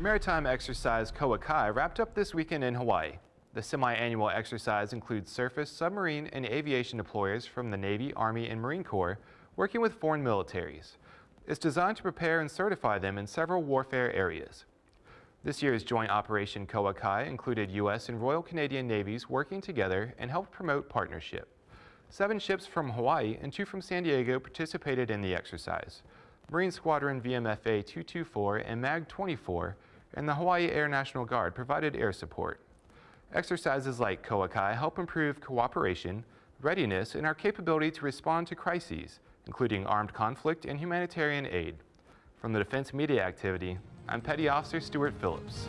Maritime exercise Koa Kai wrapped up this weekend in Hawaii. The semi-annual exercise includes surface, submarine, and aviation deployers from the Navy, Army, and Marine Corps working with foreign militaries. It's designed to prepare and certify them in several warfare areas. This year's joint operation Koa Kai included U.S. and Royal Canadian Navies working together and helped promote partnership. Seven ships from Hawaii and two from San Diego participated in the exercise. Marine Squadron VMFA 224 and MAG 24 and the Hawaii Air National Guard provided air support. Exercises like Koa Kai help improve cooperation, readiness, and our capability to respond to crises, including armed conflict and humanitarian aid. From the Defense Media Activity, I'm Petty Officer Stuart Phillips.